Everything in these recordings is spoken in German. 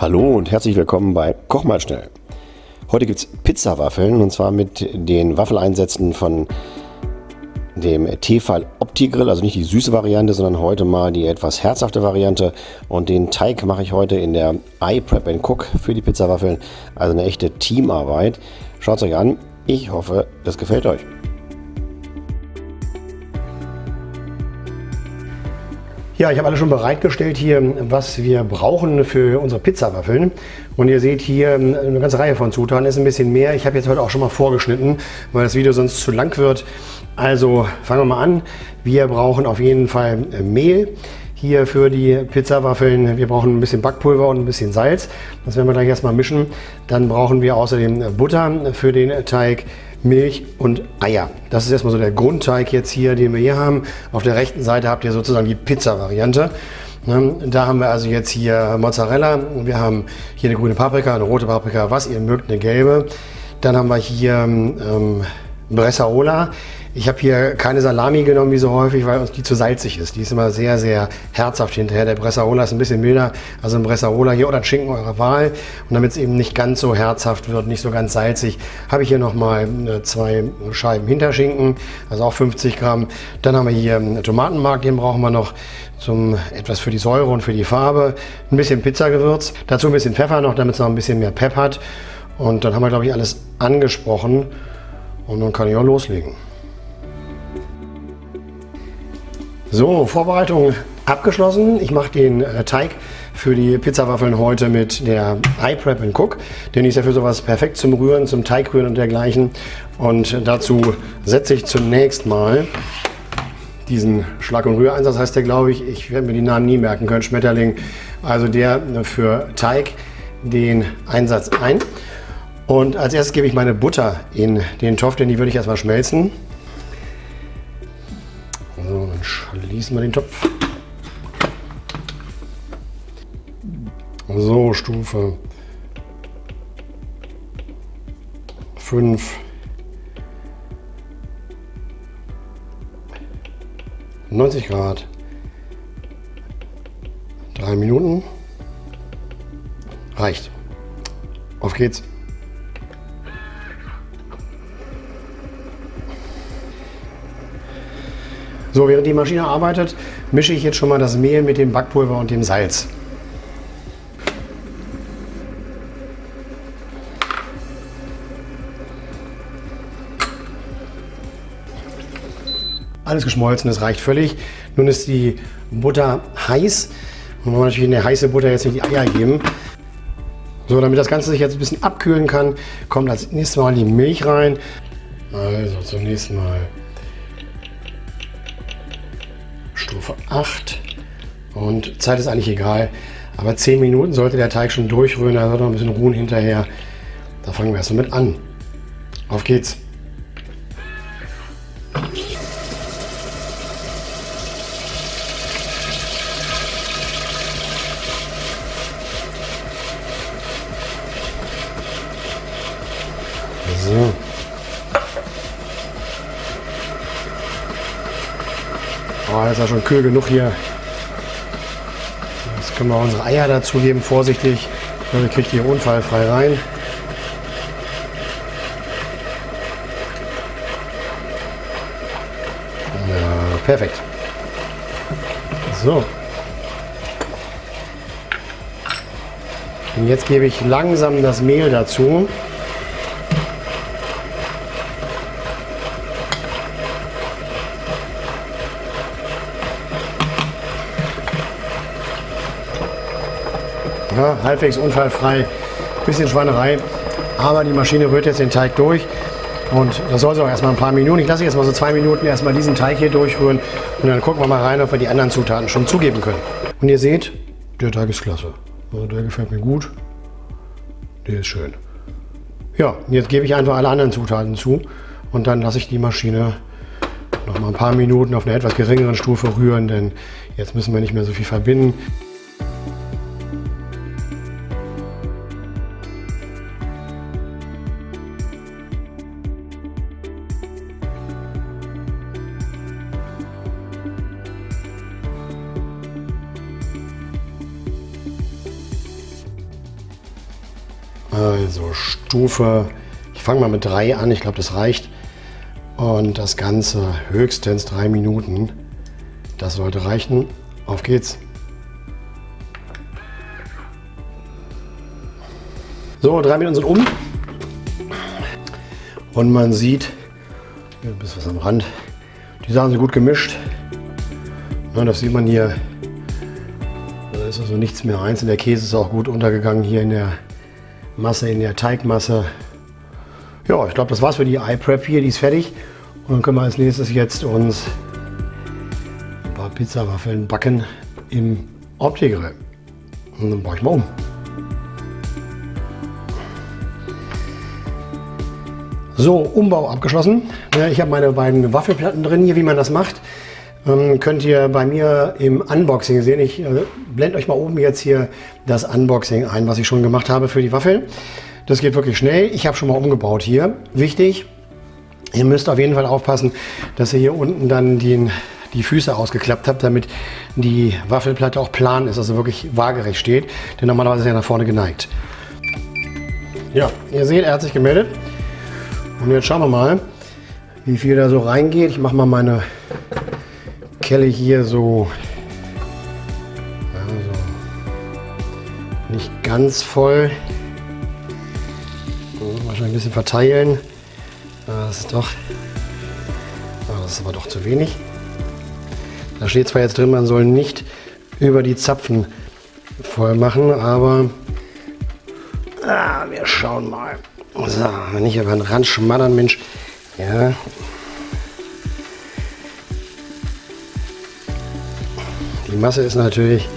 Hallo und herzlich willkommen bei Koch mal schnell. Heute gibt es Pizzawaffeln und zwar mit den Waffeleinsätzen von dem Tefal Opti-Grill, also nicht die süße Variante, sondern heute mal die etwas herzhafte Variante. Und den Teig mache ich heute in der iPrep Cook für die Pizzawaffeln, also eine echte Teamarbeit. Schaut es euch an, ich hoffe, es gefällt euch. Ja, ich habe alles schon bereitgestellt hier, was wir brauchen für unsere Pizzawaffeln. Und ihr seht hier eine ganze Reihe von Zutaten, ist ein bisschen mehr. Ich habe jetzt heute auch schon mal vorgeschnitten, weil das Video sonst zu lang wird. Also fangen wir mal an. Wir brauchen auf jeden Fall Mehl hier für die Pizzawaffeln. Wir brauchen ein bisschen Backpulver und ein bisschen Salz. Das werden wir gleich erstmal mischen. Dann brauchen wir außerdem Butter für den Teig. Milch und Eier. Das ist erstmal so der Grundteig jetzt hier, den wir hier haben. Auf der rechten Seite habt ihr sozusagen die Pizza-Variante. Ne, da haben wir also jetzt hier Mozzarella, wir haben hier eine grüne Paprika, eine rote Paprika, was ihr mögt, eine gelbe. Dann haben wir hier ähm, Bressaola. Ich habe hier keine Salami genommen wie so häufig, weil uns die zu salzig ist. Die ist immer sehr, sehr herzhaft hinterher. Der Bressaola ist ein bisschen milder, also ein Bressaola hier oder ein Schinken eurer Wahl. Und damit es eben nicht ganz so herzhaft wird, nicht so ganz salzig, habe ich hier nochmal äh, zwei Scheiben Hinterschinken, also auch 50 Gramm. Dann haben wir hier Tomatenmark, den brauchen wir noch zum etwas für die Säure und für die Farbe. Ein bisschen Pizzagewürz, dazu ein bisschen Pfeffer noch, damit es noch ein bisschen mehr Pep hat. Und dann haben wir, glaube ich, alles angesprochen. Und dann kann ich auch loslegen. So, Vorbereitung abgeschlossen. Ich mache den äh, Teig für die Pizzawaffeln heute mit der iPrep Cook. Denn die ist ja für sowas perfekt zum Rühren, zum Teigrühren und dergleichen. Und dazu setze ich zunächst mal diesen Schlag- und Rühreinsatz, heißt der glaube ich. Ich werde mir die Namen nie merken können. Schmetterling, also der für Teig, den Einsatz ein. Und als erstes gebe ich meine Butter in den Topf, denn die würde ich erstmal schmelzen. Dann schließen wir den Topf. So, Stufe 5. Neunzig Grad. Drei Minuten. Reicht. Auf geht's. So, während die Maschine arbeitet, mische ich jetzt schon mal das Mehl mit dem Backpulver und dem Salz. Alles geschmolzen, das reicht völlig. Nun ist die Butter heiß. Und wollen natürlich in der heiße Butter jetzt nicht die Eier geben. So, damit das Ganze sich jetzt ein bisschen abkühlen kann, kommt als nächstes Mal die Milch rein. Also zunächst mal Stufe 8 und Zeit ist eigentlich egal. Aber 10 Minuten sollte der Teig schon durchrühren, da wird noch ein bisschen ruhen hinterher. Da fangen wir erstmal mit an. Auf geht's! So. Oh, ist ja schon kühl genug hier. Jetzt können wir unsere Eier dazugeben, vorsichtig. Dann kriegt ihr unfallfrei rein. Ja, perfekt. So. Und jetzt gebe ich langsam das Mehl dazu. Ja, halbwegs unfallfrei, bisschen Schweinerei. Aber die Maschine rührt jetzt den Teig durch. Und das soll so erstmal ein paar Minuten. Ich lasse jetzt mal so zwei Minuten erstmal diesen Teig hier durchrühren. Und dann gucken wir mal rein, ob wir die anderen Zutaten schon zugeben können. Und ihr seht, der Teig ist klasse. Also der gefällt mir gut. Der ist schön. Ja, jetzt gebe ich einfach alle anderen Zutaten zu. Und dann lasse ich die Maschine noch mal ein paar Minuten auf einer etwas geringeren Stufe rühren, denn jetzt müssen wir nicht mehr so viel verbinden. Also Stufe, ich fange mal mit 3 an, ich glaube das reicht. Und das Ganze höchstens 3 Minuten. Das sollte reichen. Auf geht's. So, drei Minuten sind um. Und man sieht, ein bisschen was am Rand, die Sachen sind gut gemischt. Ja, das sieht man hier. Da ist also nichts mehr eins. Der Käse ist auch gut untergegangen hier in der Masse, in der Teigmasse. Ja, ich glaube, das war's für die iPrep hier. Die ist fertig. Und dann können wir als nächstes jetzt uns ein paar Pizzawaffeln backen im Opti-Grill. Und dann baue ich mal um. So, Umbau abgeschlossen. Ich habe meine beiden Waffelplatten drin hier, wie man das macht. Ähm, könnt ihr bei mir im Unboxing sehen. Ich äh, blende euch mal oben jetzt hier das Unboxing ein, was ich schon gemacht habe für die Waffeln. Das geht wirklich schnell. Ich habe schon mal umgebaut hier. Wichtig, ihr müsst auf jeden Fall aufpassen, dass ihr hier unten dann den, die Füße ausgeklappt habt, damit die Waffelplatte auch plan ist, also wirklich waagerecht steht. Denn normalerweise ist er nach vorne geneigt. Ja, ihr seht, er hat sich gemeldet. Und jetzt schauen wir mal, wie viel da so reingeht. Ich mache mal meine Kelle hier so also nicht ganz voll. Wahrscheinlich ein bisschen verteilen. Das ist doch, das ist aber doch zu wenig. Da steht zwar jetzt drin, man soll nicht über die Zapfen voll machen, aber ah, wir schauen mal. So, wenn ich über den Rand schmattern, Mensch. Ja. Die Masse ist natürlich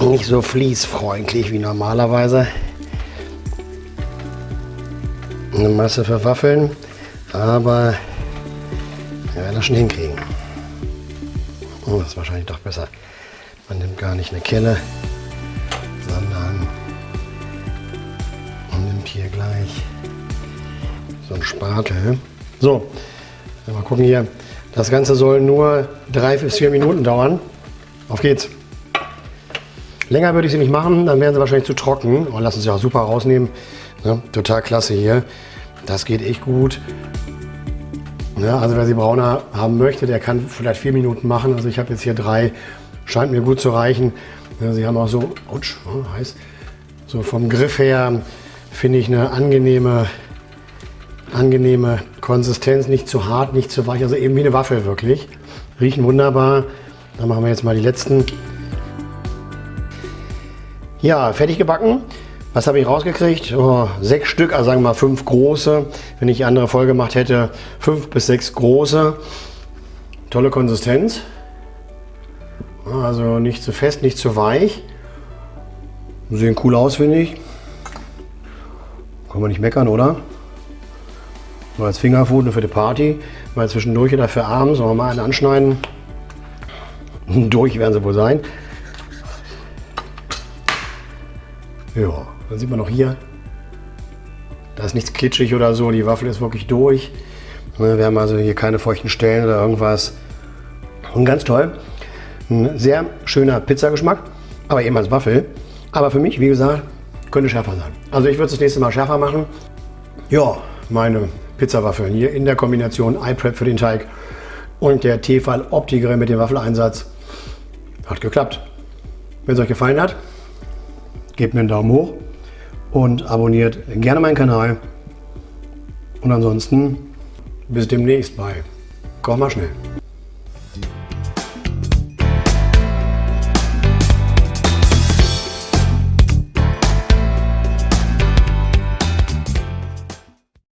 nicht so fließfreundlich wie normalerweise. Eine Masse für Waffeln, aber wir werden das schon hinkriegen. Oh, das ist wahrscheinlich doch besser. Man nimmt gar nicht eine Kelle, sondern hier gleich so ein Spatel. So, mal gucken hier. Das Ganze soll nur drei bis vier Minuten dauern. Auf geht's. Länger würde ich sie nicht machen, dann wären sie wahrscheinlich zu trocken. Und lassen sie auch super rausnehmen. Ja, total klasse hier. Das geht echt gut. Ja, also wer sie brauner haben möchte, der kann vielleicht vier Minuten machen. Also ich habe jetzt hier drei, scheint mir gut zu reichen. Ja, sie haben auch so, ouch, oh, heiß, so vom Griff her finde ich eine angenehme, angenehme Konsistenz, nicht zu hart, nicht zu weich, also eben wie eine Waffel wirklich. Riechen wunderbar. Dann machen wir jetzt mal die letzten. Ja, fertig gebacken. Was habe ich rausgekriegt? Oh, sechs Stück, also sagen wir mal fünf große. Wenn ich andere voll gemacht hätte, fünf bis sechs große. Tolle Konsistenz. Also nicht zu fest, nicht zu weich. Sehen cool aus, finde ich. Kann man nicht meckern, oder? Mal als Fingerfood für die Party, mal zwischendurch oder für abends, sollen mal einen anschneiden. Durch werden sie wohl sein. Ja, dann sieht man noch hier, da ist nichts klitschig oder so, die Waffel ist wirklich durch. Wir haben also hier keine feuchten Stellen oder irgendwas. Und ganz toll, ein sehr schöner Pizzageschmack, aber eben als Waffel. Aber für mich, wie gesagt, könnte schärfer sein. Also ich würde es das nächste Mal schärfer machen. Ja, meine Pizzawaffeln hier in der Kombination iPrep für den Teig und der Tefal Opti-Grill mit dem Waffeleinsatz. Hat geklappt. Wenn es euch gefallen hat, gebt mir einen Daumen hoch und abonniert gerne meinen Kanal. Und ansonsten bis demnächst bei Koch mal schnell.